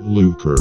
Lucre.